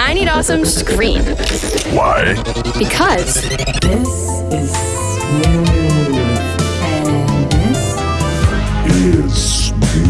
I need awesome screen. Why? Because This is smooth. And this Is smooth.